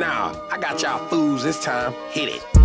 Nah, I got y'all fools this time. Hit it.